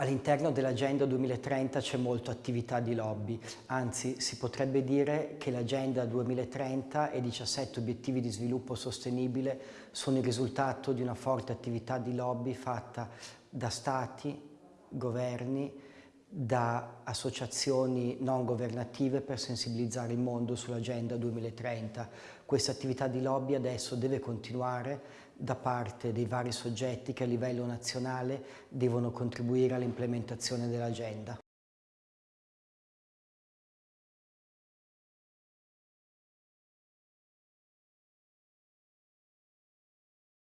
All'interno dell'Agenda 2030 c'è molta attività di lobby, anzi si potrebbe dire che l'Agenda 2030 e i 17 obiettivi di sviluppo sostenibile sono il risultato di una forte attività di lobby fatta da stati, governi, da associazioni non governative per sensibilizzare il mondo sull'Agenda 2030. Questa attività di lobby adesso deve continuare da parte dei vari soggetti che a livello nazionale devono contribuire all'implementazione dell'agenda.